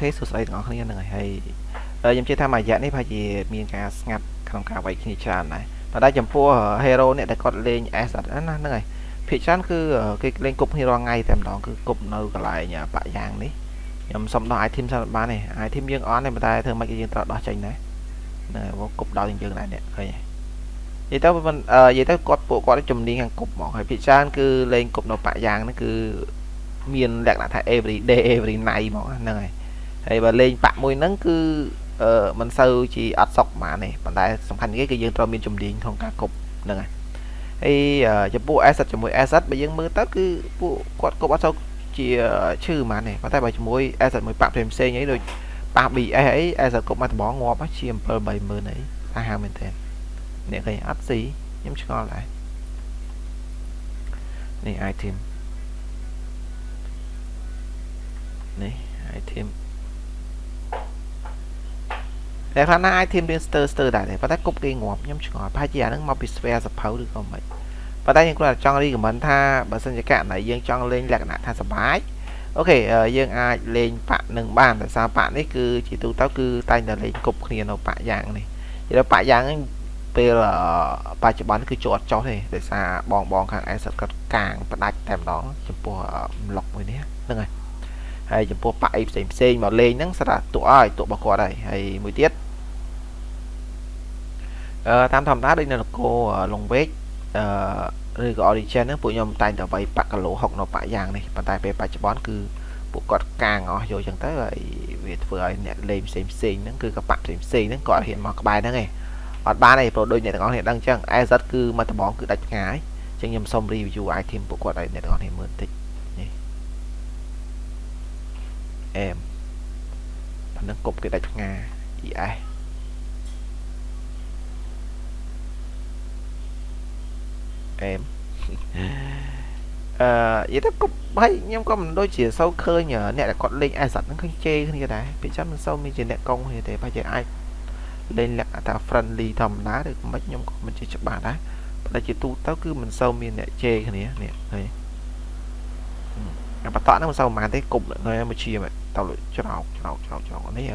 ខេសួស្តីទាំងអស់គ្នាហ្នឹងហើយហើយខ្ញុំជឿថាមួយរយៈនេះប្រហែលជាមានការស្ងាត់ក្នុងការវាយគ្នាច្រើនដែរប៉ុន្តែចំពោះ hero អ្នកដែលគាត់លេង S អត់ណាហ្នឹងហើយភាគច្រើនគឺគេលេងគប់គ្នារាល់ថ្ងៃតែម្ដងគឺគប់នៅកន្លែងបាក់យ៉ាងនេះខ្ញុំសុំដោះ item សិនបានទេ item យើងអន់ទេប៉ុន្តែធ្វើម៉េចយើងត្រូវដោះចេញដែរហ្នឹងហើយគប់ដល់យើងដែរនេះឃើញទេនិយាយទៅមិននិយាយទៅគាត់ពួកគាត់ជំនាញខាងគប់ហ្មងហើយភាគច្រើនគឺលេងគប់នៅបាក់យ៉ាងហ្នឹងគឺ មានលក្ខណៈថា every day every night ហ្មងហ្នឹងហើយហើយបើលេងបាក់មួយហ្នឹងគឺអឺមិនសូវជាអត់សុកហ្មងនេះប៉ុន្តែសំខាន់គេគឺយើងត្រូវមានជំនាញក្នុងការគប់ហ្នឹងហើយហើយចំពោះ asset ជាមួយ asset បើយើងមើលទៅគឺពួកគាត់គប់អត់សូវជាឈឺហ្មងនេះប៉ុន្តែបើជាមួយ asset មួយប៉ាក់ផ្សេងៗអីដូចប៉ះ BS អី asset គប់មកដបងងាប់ជា7 30000អីថាហាមែនតើអ្នកឃើញអត់ស៊ីខ្ញុំឆ្ងល់ដែរនេះ item នេះ item តែខ្លះណា item រៀនស្ទើស្ទើដែរប៉ុន្តែគប់គេងាប់ខ្ញុំឆ្ងល់ប្រហែលជាអាហ្នឹងមកពី spare សភៅឬក៏មិនប៉ុន្តែខ្ញុំគ្រាន់តែចង់ recommend ថាបើសិនជាករណីយើងចង់លេងលក្ខណៈថាសបាយអូខេយើងអាចលេងប៉ាក់នឹងបានតែសារប៉ាក់នេះគឺជាទូទៅគឺតែងតែលេងគប់គ្នានៅប៉ាក់យ៉ាងនេះនិយាយប៉ាក់យ៉ាងហ្នឹងពេលបច្ចុប្បន្នគឺជាប់ចោះទេដោយសារបងបងខាង asset គាត់កាងផ្ដាច់តែម្ដងចំពោះ block មួយនេះហ្នឹងហើយ ហើយចំពោះប៉ាក់អីផ្សេងផ្សេងមកលេងហ្នឹងស្រាប់តួឲ្យតួរបស់គាត់ហើយហើយមួយទៀតអឺតាមធម្មតាដូចនៅនគរលងវេកអឺឬក៏ origin ហ្នឹងពួកខ្ញុំតែងតែវាយប៉ាក់គីឡូ6នៅប៉ាក់យ៉ាងនេះប៉ុន្តែពេលបច្ចុប្បន្នគឺពួកគាត់កាងអស់យកចឹងទៅហើយវាធ្វើឲ្យអ្នកលេងផ្សេងផ្សេងហ្នឹងគឺក៏ប៉ាក់ផ្សេងផ្សេងហ្នឹងគាត់ហ៊ានមកក្បែរហ្នឹងឯងអត់បានទេព្រោះដូចអ្នកទាំងអស់គ្នាដឹងចឹង AZ គឺមកដបងគឺដាច់ឆ្ងាយចឹងខ្ញុំសូម review item ពួកគាត់ឲ្យអ្នកទាំងអស់គ្នាមើលបន្តិច នេះអែមប៉ុណ្ណឹងគប់គេដាច់ឆ្ងាយ ES អែមអឺនិយាយទៅគប់ហើយខ្ញុំក៏មិនដូចជាសូវឃើញអ្នកដែលគាត់លេង asset ហ្នឹងឃើញជេរគ្នាដែរពេលចាំមិនសូវមានជាអ្នកកងគ្នាទេប្រហែលជាអាចលេងលក្ខណៈថា friendly ធម្មតាឬមិនខ្ញុំក៏មិនជាច្បាស់ដែរប៉ុន្តែជាទូទៅគឺមិនសូវមានអ្នកជេរគ្នានេះឃើញអាបតក់ហ្នឹងមិនសូវប៉ុន្មានទេគប់នៅមួយ ជាទៅច្រោកច្រោកច្រោកច្រោកនេះ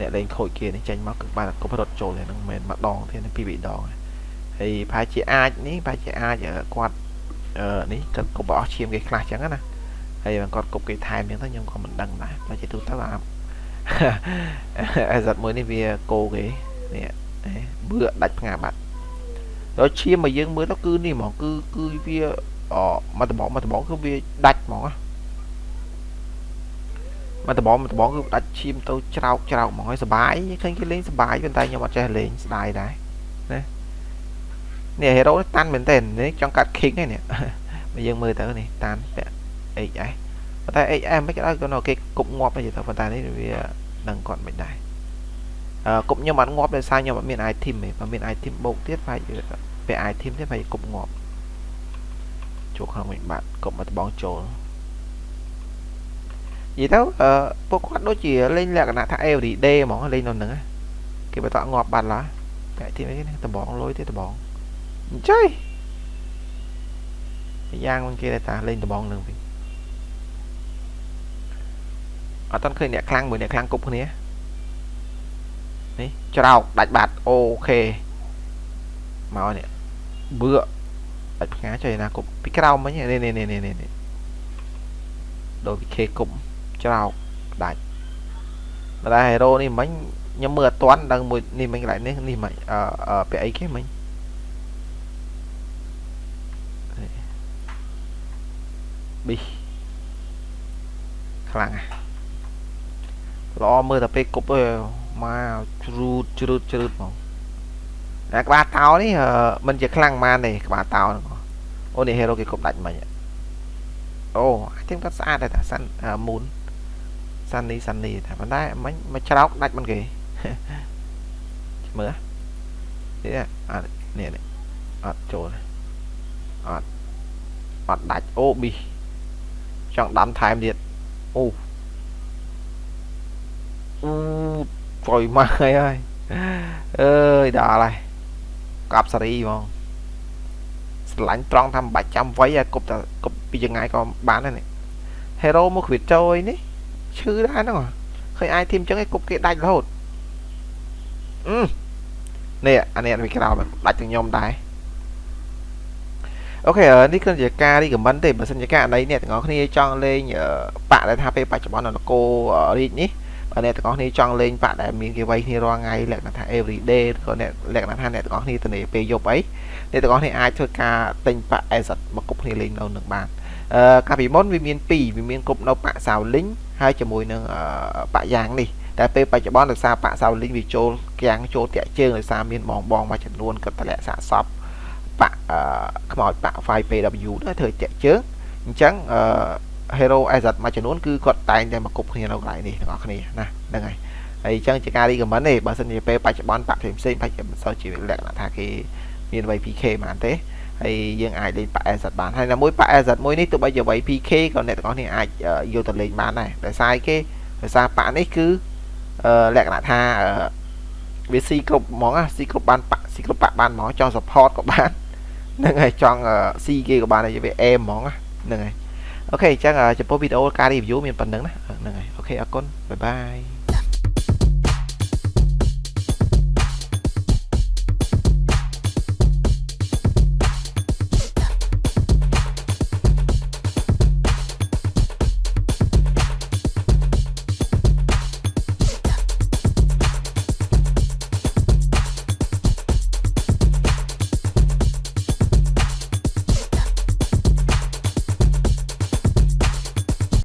អ្នកលេងខូចគេនេះចេញមកគឺបានគប់រត់ចូលហ្នឹងមិនមែនម្ដងទេពីរដងហើយប្រហែលជាអាចនេះប្រហែលជាអាចគាត់អឺនេះគាត់គប់អស់ឈាមគេខ្លះចឹងណាហើយគាត់គប់គេថែមចឹងទៅខ្ញុំក៏មិនដឹងដែរតែជាទូទៅអាអេសមួយនេះវាគោគេនេះបឿដាច់ផ្ងាបាត់ដល់ឈាមមកយើងមើលទៅគឺនេះហ្មងគឺគឺវាអមកដបងមកដបងគឺវាដាច់ហ្មង មកដបងមកដបងគឺដាច់ឈាមទៅច្រោកច្រោកហ្មងហើយសុបាយឃើញគេលេងសុបាយប៉ុន្តែខ្ញុំអត់ចេះលេងស្ដាយដែរណានេះ hero នេះតាន់មែនទេនេះចង់កាត់ king ហ្នឹងនេះបើយើងមើលទៅនេះតាន់ពាក់ HS ប៉ុន្តែ XM មិនក៏ដោយគាត់គេគប់ងាប់ទេទៅប៉ុន្តែនេះវាដឹងគាត់មិនដែរអឺគប់ខ្ញុំអត់ងាប់ដោយសារខ្ញុំអត់មាន item ទេបើមាន item បូកទៀតប្រហែលពេល item ទៀតប្រហែលគប់ងាប់ចូលក្នុងវិញបាត់គប់មកដបងចូល និយាយទៅអឺពួកគាត់ដូចជាលេងលក្ខណៈថា every day ហ្មងលេងនៅហ្នឹងគេបន្តងាប់បាត់ឡើយតែ item អីនេះដបងលុយទេដបងអញ្ចឹងយ៉ាងមិនគេតែលេងដបងនឹងវិញអត់ទាន់ឃើញអ្នកខ្លាំងមួយអ្នកខ្លាំងគប់គ្នានេះច្រោកដាច់បាត់អូខេមកនេះបឿដាច់ផ្ងាចុយណាគប់ពីក្រោមមិញនេះនេះនេះនេះនេះដូចពីខេគប់ ច្រោកដាច់តែ hero នេះមិញខ្ញុំមើលអត់ទាន់ដឹងមួយនេះមិញកន្លែងនេះនេះមិញអឺពាក់អីគេមិញប៊ីខ្លាំងណាល្អមើលតែពេលគប់ទៅមកជ្រូតជ្រូតជ្រូតហ្មងតែក្បាលតោនេះមិនជាខ្លាំងប៉ុន្មានទេក្បាលតោហ្នឹងអូនេះ hero គេគប់ដាច់មិញអូអាទីគាត់ស្អាតតែសាន់មូន សាន់នេះសាន់នេះតែប៉ុន្តែមិញមកច្រោកដាច់មិនគេមើលនេះអត់នេះអត់ចូលអត់អត់ដាច់អូប៊ីចង់ដាំថែមទៀតអូអូប្រយម៉ាស់ហើយហើយអើយដល់ហើយកាប់សេរីហ្មងស្រឡាញ់ត្រង់ថាមិនបាច់ចាំវ័យឲ្យគប់តែគប់ពីចងាយក៏បានដែរនេះ hero មកគ្វិតចូលអីនេះ ឈឺដែរហ្នឹងឃើញ item អញ្ចឹងឯងគប់គេដាច់រហូតអឺនេះអានេះវាក្រោមដាច់ទាំងខ្ញុំដែរអូខេនេះគឺជាការ recommend ទេបើសិនជាករណីអ្នកទាំងអស់គ្នាចង់លេងបាក់ដែលថាពេលបច្ចុប្បន្ននៅនគររាជនេះបើអ្នកទាំងអស់គ្នាចង់លេងបាក់ដែលមានគេវាយគ្នារាល់ថ្ងៃលក្ខណៈថា every day ក៏អ្នកលក្ខណៈថាអ្នកទាំងអស់គ្នាទៅនេះពេលយប់អីអ្នកទាំងអស់គ្នាអាចធ្វើការទិញបាក់ asset មកគប់គ្នាលេងនៅនឹងបានអឺកាលពីមុនវាមាន2វាមានគប់នៅបាក់សាវលីង ហើយជាមួយនឹងបាក់យ៉ាងនេះតែពេលបច្ចុប្បន្នដោយសារបាក់សាវលីងវាចូលគាំងចូលតាក់ជើងដោយសារមានបងបងមួយចំនួនគាត់តម្លាក់សាកសពបាក់ខ្មោចបាក់ 5PW ទៅធ្វើតាក់ជើងអញ្ចឹងអឺ hero asset មួយចំនួនគឺគាត់តែងតែមកគប់គ្នានៅកន្លែងនេះទាំងអស់គ្នាណាហ្នឹងហើយហើយអញ្ចឹងជាការ recommend ទេបើសិនជាពេលបច្ចុប្បន្នបាក់ផ្សេងផ្សេងបាច់មិនសូវជាលក្ខណៈថាគេមាន VPK បានទេ ហើយយើងអាចលេងប៉ា asset បានហើយមួយប៉ា asset មួយនេះទោះបីជា VPK ក៏អ្នកទាំងអស់គ្នាអាចយកទៅលេងបានដែរតែសារគេដោយសារប៉ានេះគឺលក្ខណៈថាវាស៊ីគ្រប់ហ្មងស៊ីគ្រប់បានប៉ាស៊ីគ្រប់ប៉ាបានហ្មងចង់ support ក៏បានហ្នឹងហើយចង់ស៊ីគេក៏បានហើយវាអេមហ្មងហ្នឹងហើយអូខេអញ្ចឹងចំពោះវីដេអូការ review មានប៉ុណ្្នឹងណាហ្នឹងហើយអូខេអរគុណបាយបាយ